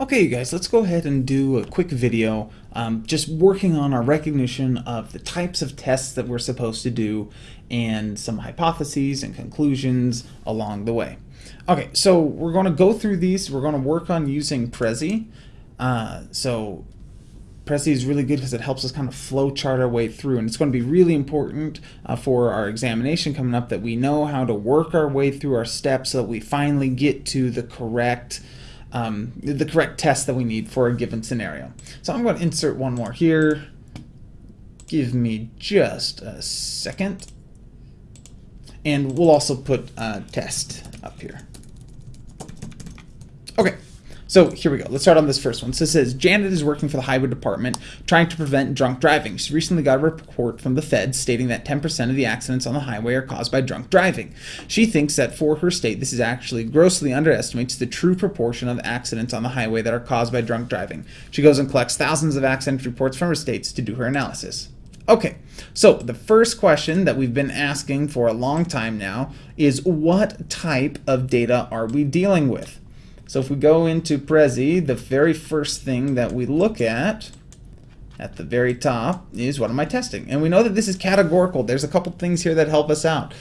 Okay, you guys, let's go ahead and do a quick video um, just working on our recognition of the types of tests that we're supposed to do and some hypotheses and conclusions along the way. Okay, so we're going to go through these. We're going to work on using Prezi. Uh, so Prezi is really good because it helps us kind of flow chart our way through and it's going to be really important uh, for our examination coming up that we know how to work our way through our steps so that we finally get to the correct um, the correct test that we need for a given scenario. So I'm going to insert one more here. Give me just a second. And we'll also put a test up here. Okay, so here we go. Let's start on this first one. So it says Janet is working for the highway department trying to prevent drunk driving. She recently got a report from the feds stating that 10% of the accidents on the highway are caused by drunk driving. She thinks that for her state, this is actually grossly underestimates the true proportion of accidents on the highway that are caused by drunk driving. She goes and collects thousands of accident reports from her states to do her analysis. Okay, so the first question that we've been asking for a long time now is what type of data are we dealing with? So if we go into Prezi, the very first thing that we look at at the very top is what am I testing? And we know that this is categorical. There's a couple things here that help us out.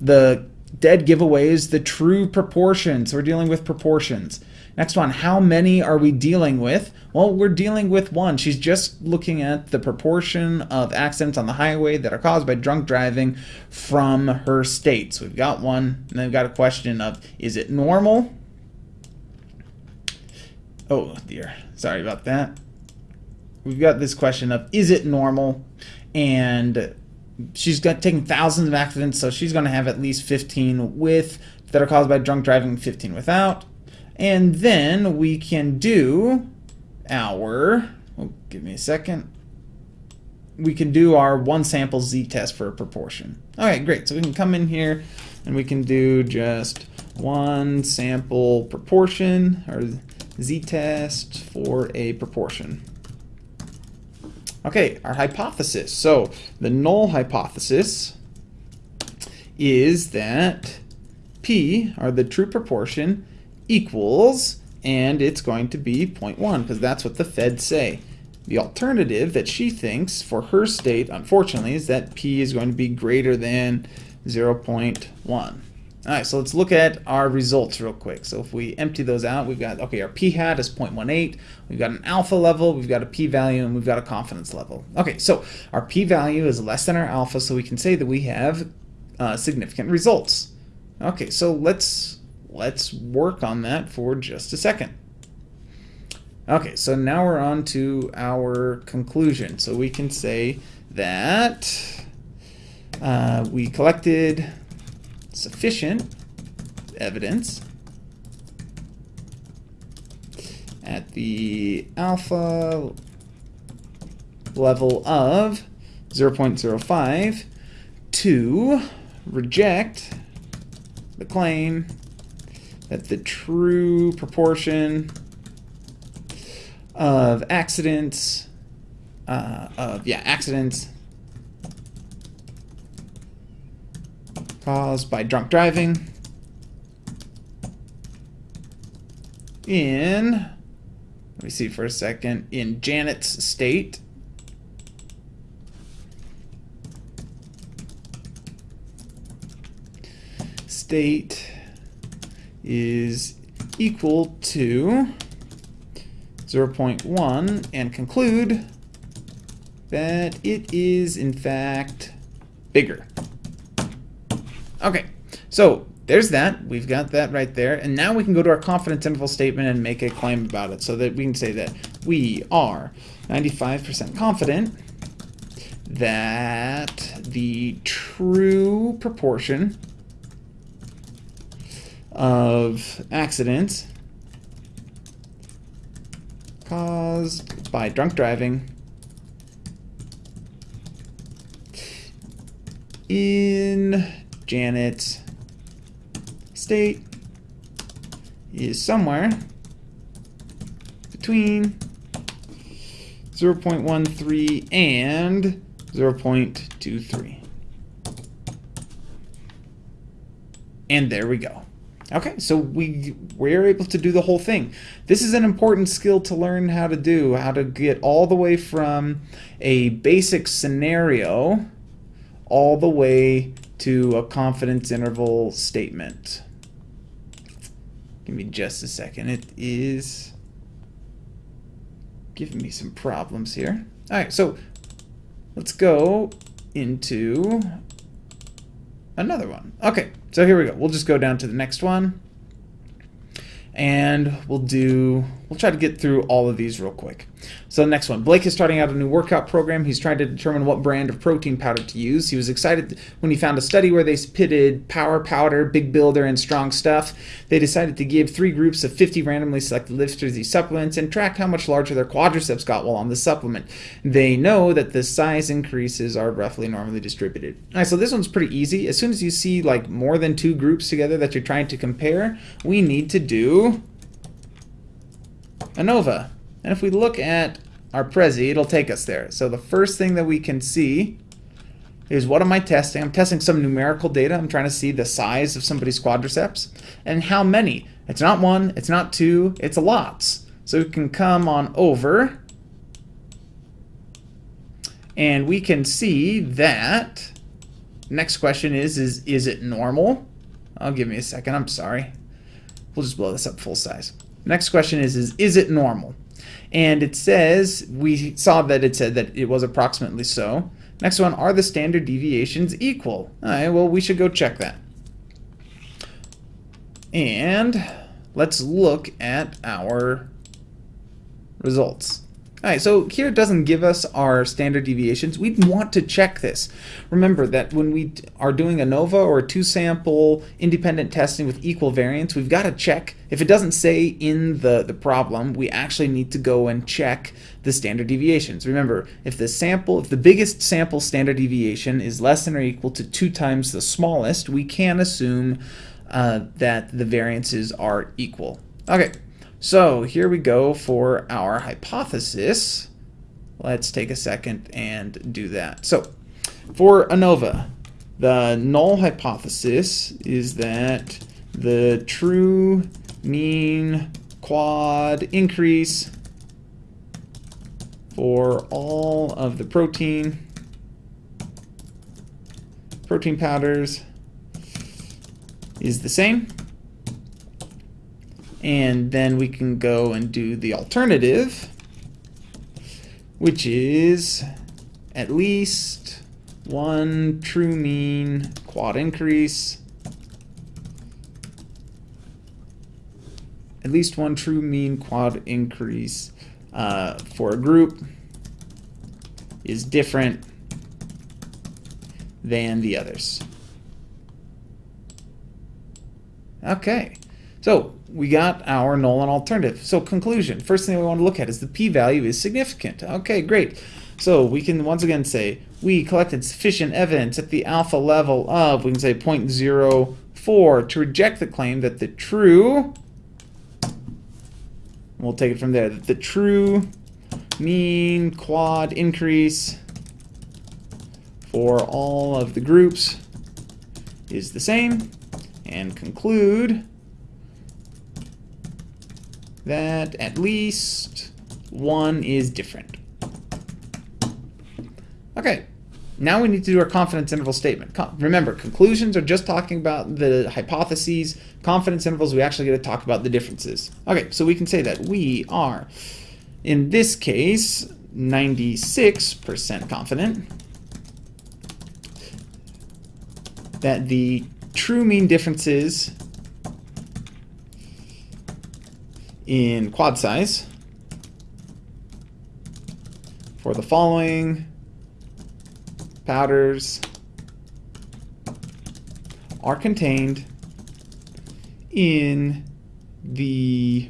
The dead giveaway is the true proportions. We're dealing with proportions. Next one, how many are we dealing with? Well, we're dealing with one. She's just looking at the proportion of accidents on the highway that are caused by drunk driving from her state. So we've got one, and then we've got a question of, is it normal? Oh dear, sorry about that. We've got this question of is it normal? And she's got taken thousands of accidents, so she's going to have at least 15 with that are caused by drunk driving, 15 without. And then we can do our, oh, give me a second. We can do our one sample z-test for a proportion. All right, great. So we can come in here and we can do just one sample proportion or z-test for a proportion. Okay, our hypothesis. So the null hypothesis is that p, or the true proportion, equals, and it's going to be 0.1, because that's what the feds say. The alternative that she thinks for her state, unfortunately, is that p is going to be greater than 0.1. All right, so let's look at our results real quick. So if we empty those out, we've got, okay, our p-hat is 0.18, we've got an alpha level, we've got a p-value, and we've got a confidence level. Okay, so our p-value is less than our alpha, so we can say that we have uh, significant results. Okay, so let's, let's work on that for just a second. Okay, so now we're on to our conclusion. So we can say that uh, we collected sufficient evidence at the alpha level of 0.05 to reject the claim that the true proportion of accidents uh, of yeah accidents caused by drunk driving in, let me see for a second, in Janet's state. State is equal to 0.1 and conclude that it is in fact bigger. Okay, so there's that. We've got that right there. And now we can go to our confidence interval statement and make a claim about it so that we can say that we are 95% confident that the true proportion of accidents caused by drunk driving in Janet's state is somewhere between 0.13 and 0.23. And there we go. Okay, so we we're able to do the whole thing. This is an important skill to learn how to do, how to get all the way from a basic scenario all the way to a confidence interval statement. Give me just a second. It is giving me some problems here. All right, so let's go into another one. Okay, so here we go. We'll just go down to the next one. And we'll do, we'll try to get through all of these real quick. So the next one, Blake is starting out a new workout program. He's trying to determine what brand of protein powder to use. He was excited when he found a study where they pitted Power Powder, Big Builder, and Strong Stuff. They decided to give three groups of 50 randomly selected lifters these supplements and track how much larger their quadriceps got while on the supplement. They know that the size increases are roughly normally distributed. All right, so this one's pretty easy. As soon as you see like more than two groups together that you're trying to compare, we need to do ANOVA. And if we look at our Prezi, it'll take us there. So the first thing that we can see is what am I testing? I'm testing some numerical data. I'm trying to see the size of somebody's quadriceps and how many. It's not one, it's not two, it's lots. So we can come on over and we can see that next question is, is, is it normal? I'll give me a second, I'm sorry. We'll just blow this up full size. Next question is, is, is it normal? And it says, we saw that it said that it was approximately so. Next one, are the standard deviations equal? All right, well, we should go check that. And let's look at our results. All right, so here it doesn't give us our standard deviations. We'd want to check this. Remember that when we are doing ANOVA or two sample independent testing with equal variance, we've got to check. If it doesn't say in the, the problem, we actually need to go and check the standard deviations. Remember, if the sample, if the biggest sample standard deviation is less than or equal to two times the smallest, we can assume uh, that the variances are equal. Okay, so here we go for our hypothesis. Let's take a second and do that. So for ANOVA, the null hypothesis is that the true mean quad increase for all of the protein protein powders is the same and then we can go and do the alternative, which is at least one true mean quad increase, at least one true mean quad increase uh, for a group is different than the others. Okay. So we got our null and alternative. So conclusion, first thing we want to look at is the p-value is significant. Okay, great. So we can once again say we collected sufficient evidence at the alpha level of, we can say 0.04 to reject the claim that the true, we'll take it from there, that the true mean quad increase for all of the groups is the same and conclude that at least one is different. Okay, now we need to do our confidence interval statement. Remember, conclusions are just talking about the hypotheses. Confidence intervals, we actually get to talk about the differences. Okay, so we can say that we are, in this case, 96% confident that the true mean differences in quad size for the following powders are contained in the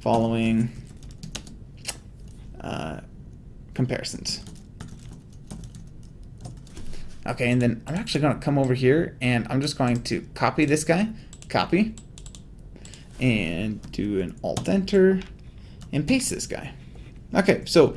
following uh, comparisons. Okay, and then I'm actually going to come over here and I'm just going to copy this guy, copy, and do an alt enter and paste this guy. Okay, so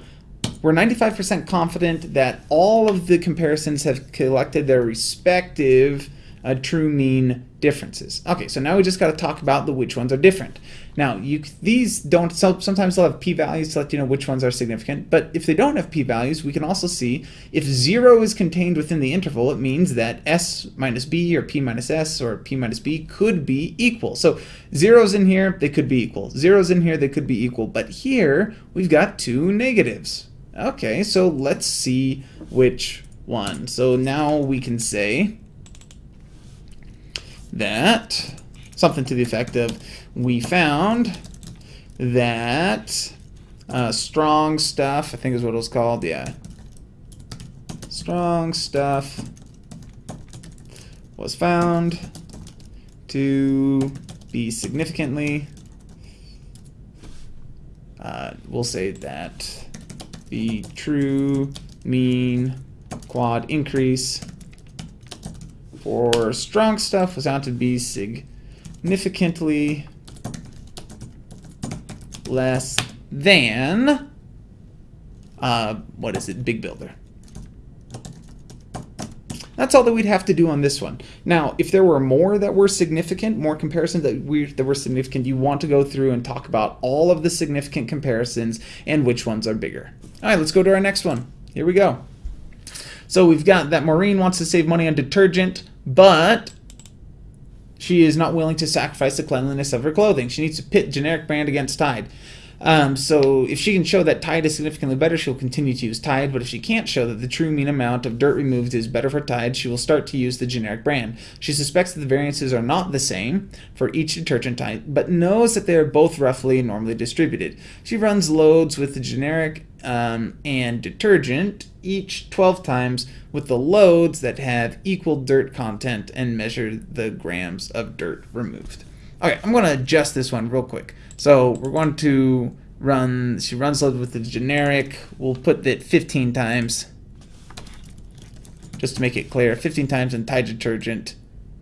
we're 95% confident that all of the comparisons have collected their respective uh, true mean differences. Okay, so now we just got to talk about the which ones are different. Now, you these don't, sometimes they'll have p-values to let you know which ones are significant, but if they don't have p-values, we can also see if 0 is contained within the interval, it means that s minus b or p minus s or p minus b could be equal. So zeros in here, they could be equal. Zeros in here, they could be equal. But here, we've got two negatives. Okay, so let's see which one. So now we can say that something to the effect of we found that uh, strong stuff, I think is what it was called, yeah. Strong stuff was found to be significantly, uh, we'll say that the true mean quad increase for strong stuff was found to be significantly less than, uh, what is it, Big Builder. That's all that we'd have to do on this one. Now, if there were more that were significant, more comparisons that, we, that were significant, you want to go through and talk about all of the significant comparisons and which ones are bigger. All right, let's go to our next one. Here we go. So we've got that Maureen wants to save money on detergent, but she is not willing to sacrifice the cleanliness of her clothing. She needs to pit generic brand against Tide. Um, so if she can show that Tide is significantly better, she'll continue to use Tide. But if she can't show that the true mean amount of dirt removed is better for Tide, she will start to use the generic brand. She suspects that the variances are not the same for each detergent type, but knows that they are both roughly normally distributed. She runs loads with the generic um, and detergent each 12 times with the loads that have equal dirt content and measure the grams of dirt removed. Okay, I'm going to adjust this one real quick. So we're going to run, she runs load with the generic. We'll put it 15 times just to make it clear. 15 times and Tide detergent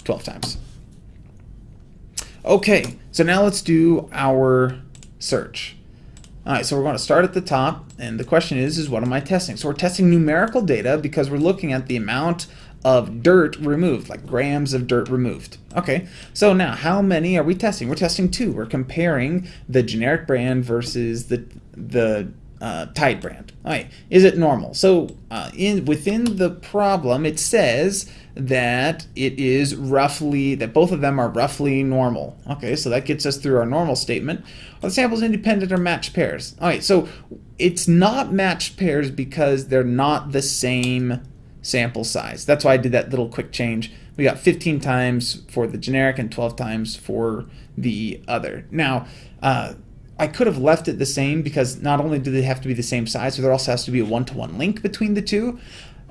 12 times. Okay, so now let's do our search. All right, so we're going to start at the top, and the question is, is what am I testing? So we're testing numerical data because we're looking at the amount of dirt removed, like grams of dirt removed. Okay, so now how many are we testing? We're testing two. We're comparing the generic brand versus the the uh, Tide brand. All right, is it normal? So uh, in within the problem, it says that it is roughly, that both of them are roughly normal. Okay, so that gets us through our normal statement. Are the samples independent or matched pairs? All right, so it's not matched pairs because they're not the same sample size. That's why I did that little quick change. We got 15 times for the generic and 12 times for the other. Now, uh, I could have left it the same because not only do they have to be the same size, but there also has to be a one-to-one -one link between the two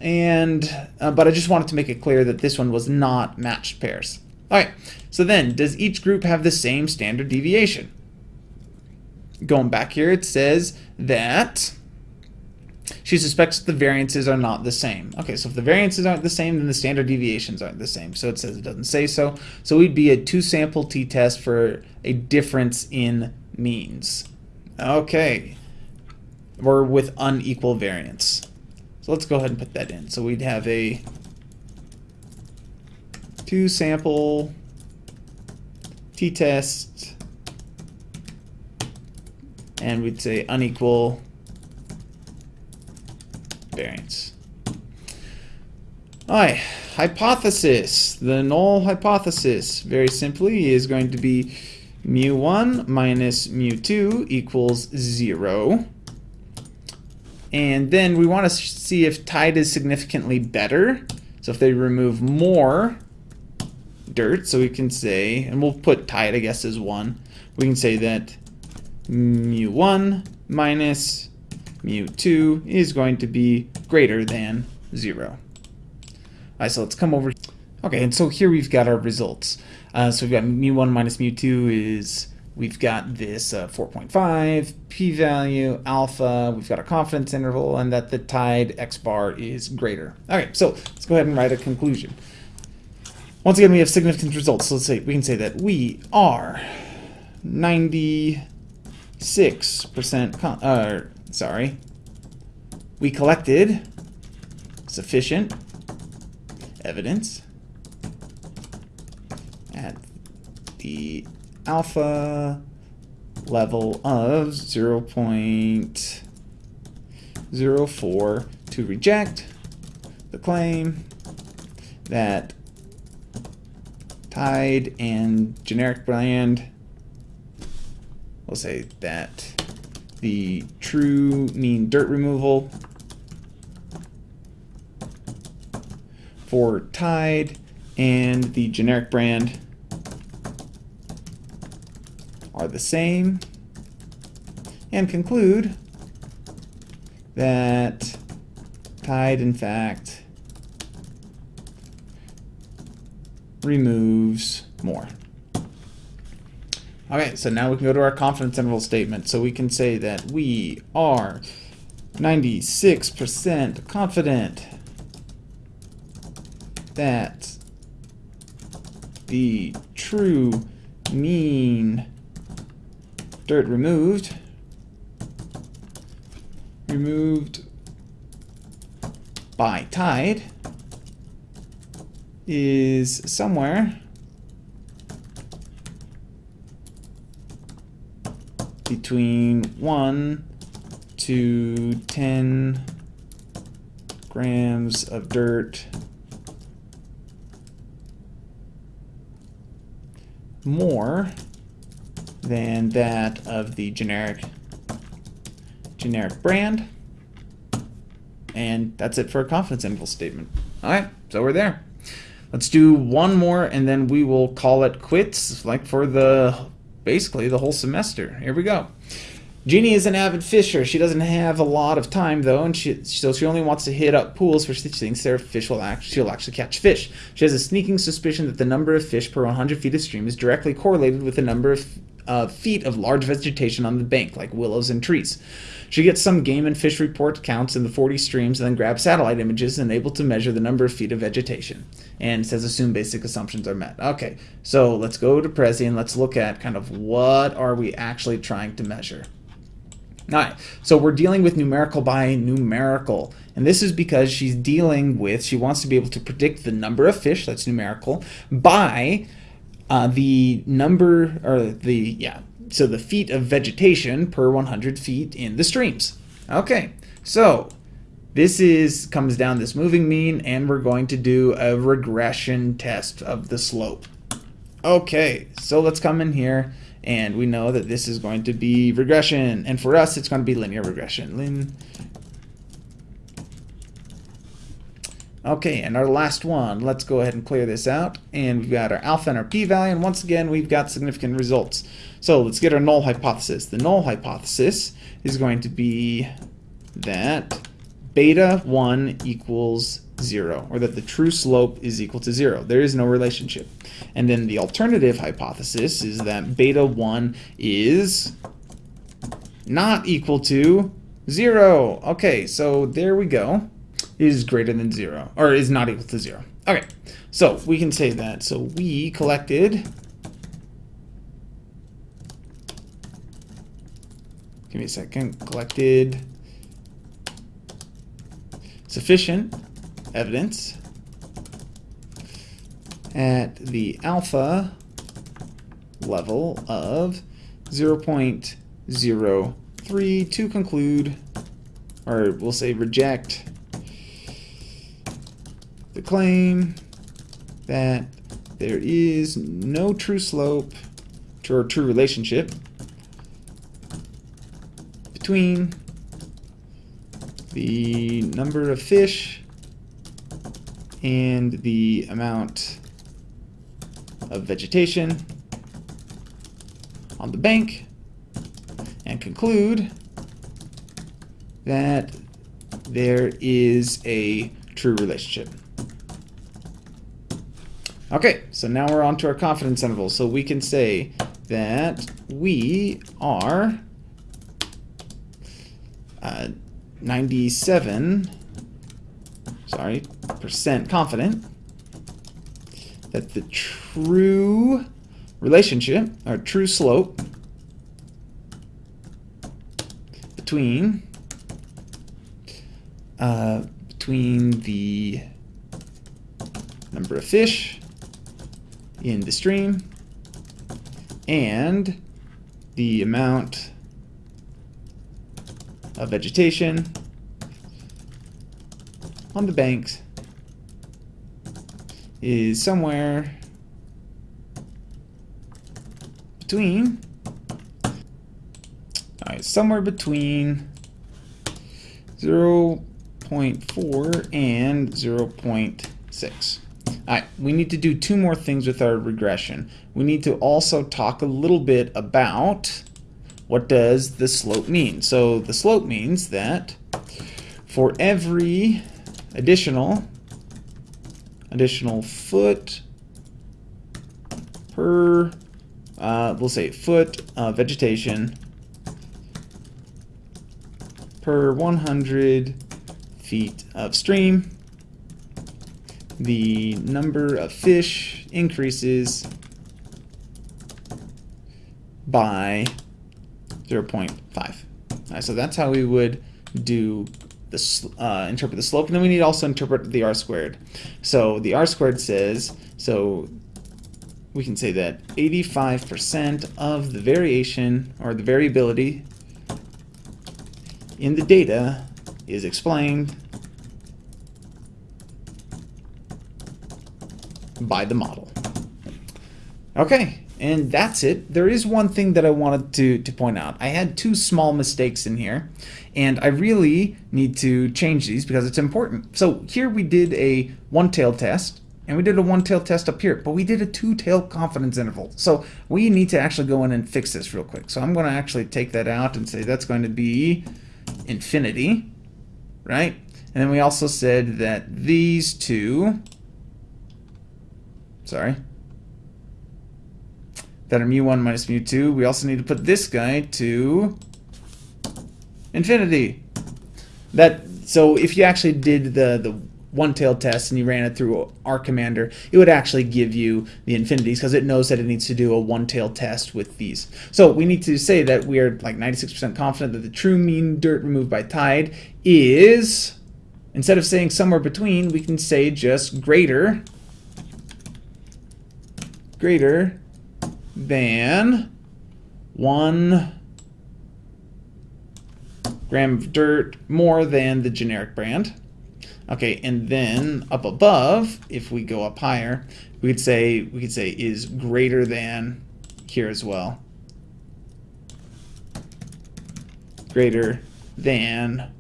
and uh, but I just wanted to make it clear that this one was not matched pairs. All right, so then does each group have the same standard deviation? Going back here, it says that she suspects the variances are not the same. Okay, so if the variances aren't the same, then the standard deviations aren't the same. So it says it doesn't say so. So we'd be a two-sample t-test for a difference in means. Okay, or with unequal variance. So let's go ahead and put that in. So we'd have a two sample t-test and we'd say unequal variance. Alright, hypothesis. The null hypothesis, very simply, is going to be mu1 minus mu2 equals 0. And then we want to see if Tide is significantly better. So if they remove more dirt, so we can say, and we'll put Tide, I guess, as 1. We can say that mu1 minus mu2 is going to be greater than 0. Alright, so let's come over. Okay, and so here we've got our results. Uh, so we've got mu1 minus mu2 is We've got this uh, 4.5, p-value, alpha, we've got a confidence interval, and that the tide x bar is greater. Okay, so let's go ahead and write a conclusion. Once again, we have significant results. So let's say we can say that we are 96% uh, sorry. We collected sufficient evidence at the alpha level of 0 0.04 to reject the claim that Tide and generic brand, we'll say that the true mean dirt removal for Tide and the generic brand are the same and conclude that Tide in fact removes more. Okay, so now we can go to our confidence interval statement. So we can say that we are 96% confident that the true mean dirt removed removed by tide is somewhere between 1 to 10 grams of dirt more than that of the generic generic brand. And that's it for a confidence interval statement. All right, so we're there. Let's do one more and then we will call it quits like for the basically the whole semester. Here we go. Jeannie is an avid fisher. She doesn't have a lot of time though, and she so she only wants to hit up pools where she thinks there fish will act, she'll actually catch fish. She has a sneaking suspicion that the number of fish per 100 feet of stream is directly correlated with the number of uh, feet of large vegetation on the bank, like willows and trees. She gets some game and fish report counts in the 40 streams and then grabs satellite images and able to measure the number of feet of vegetation. And says assume basic assumptions are met. Okay, so let's go to Prezi and let's look at kind of what are we actually trying to measure. All right, so we're dealing with numerical by numerical. And this is because she's dealing with, she wants to be able to predict the number of fish, that's numerical, by uh, the number, or the, yeah, so the feet of vegetation per 100 feet in the streams. Okay, so this is comes down this moving mean, and we're going to do a regression test of the slope. Okay, so let's come in here and we know that this is going to be regression. And for us, it's going to be linear regression. Lin Okay, and our last one, let's go ahead and clear this out. And we've got our alpha and our p-value, and once again, we've got significant results. So let's get our null hypothesis. The null hypothesis is going to be that beta 1 equals 0, or that the true slope is equal to 0. There is no relationship. And then the alternative hypothesis is that beta 1 is not equal to 0. Okay, so there we go. Is greater than 0, or is not equal to 0. Okay, so we can say that. So we collected... Give me a second. Collected sufficient evidence at the alpha level of 0.03 to conclude, or we'll say reject, the claim that there is no true slope or true relationship between the number of fish and the amount of vegetation on the bank and conclude that there is a true relationship. Okay, so now we're on to our confidence interval. So we can say that we are uh, 97 sorry, percent confident that the true relationship, or true slope, between uh, between the number of fish in the stream. And the amount of vegetation on the banks is somewhere between all right somewhere between 0 0.4 and 0.6 all right we need to do two more things with our regression we need to also talk a little bit about what does the slope mean so the slope means that for every additional additional foot per, uh, we'll say foot of vegetation per 100 feet of stream. The number of fish increases by 0.5. Right, so that's how we would do uh, interpret the slope, and then we need to also interpret the r squared. So the r squared says, so we can say that 85% of the variation, or the variability in the data is explained by the model. Okay, and that's it. There is one thing that I wanted to, to point out. I had two small mistakes in here, and I really need to change these because it's important. So here we did a one-tailed test, and we did a one-tailed test up here, but we did a two-tailed confidence interval. So we need to actually go in and fix this real quick. So I'm going to actually take that out and say that's going to be infinity, right? And then we also said that these two, sorry, that are mu1 minus mu2. We also need to put this guy to infinity. That So if you actually did the, the one-tailed test and you ran it through R Commander, it would actually give you the infinities because it knows that it needs to do a one-tailed test with these. So we need to say that we are like 96% confident that the true mean dirt removed by tide is, instead of saying somewhere between, we can say just greater, greater than one gram of dirt more than the generic brand. Okay, and then up above, if we go up higher, we could say we could say is greater than here as well. Greater than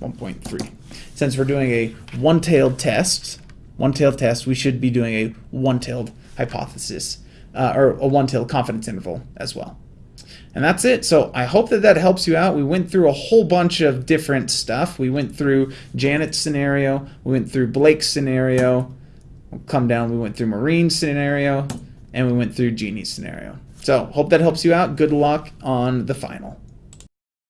1.3. Since we're doing a one-tailed test, one-tailed test, we should be doing a one-tailed hypothesis uh, or a one-tailed confidence interval as well. And that's it. So I hope that that helps you out. We went through a whole bunch of different stuff. We went through Janet's scenario. We went through Blake's scenario. We'll come down. We went through Maureen's scenario. And we went through Jeannie's scenario. So hope that helps you out. Good luck on the final.